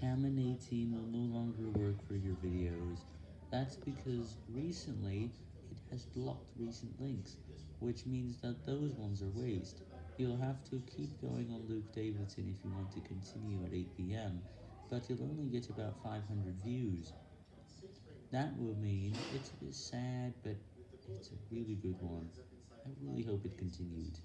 Camin 18 will no longer work for your videos. That's because recently it has blocked recent links, which means that those ones are waste. You'll have to keep going on Luke Davidson if you want to continue at 8pm, but you'll only get about 500 views. That will mean it's a bit sad, but it's a really good one. I really hope it continued.